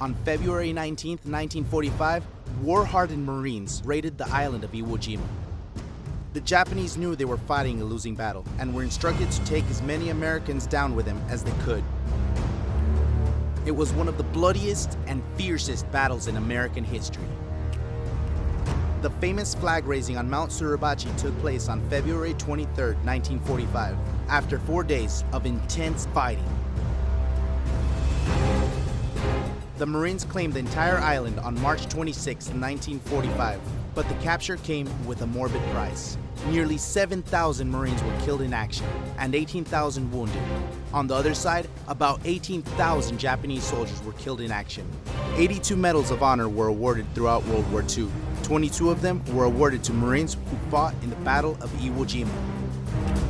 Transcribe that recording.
On February 19, 1945, war-hardened Marines raided the island of Iwo Jima. The Japanese knew they were fighting a losing battle and were instructed to take as many Americans down with them as they could. It was one of the bloodiest and fiercest battles in American history. The famous flag raising on Mount Suribachi took place on February 23, 1945, after four days of intense fighting. The Marines claimed the entire island on March 26, 1945, but the capture came with a morbid price. Nearly 7,000 Marines were killed in action and 18,000 wounded. On the other side, about 18,000 Japanese soldiers were killed in action. 82 medals of honor were awarded throughout World War II. 22 of them were awarded to Marines who fought in the Battle of Iwo Jima.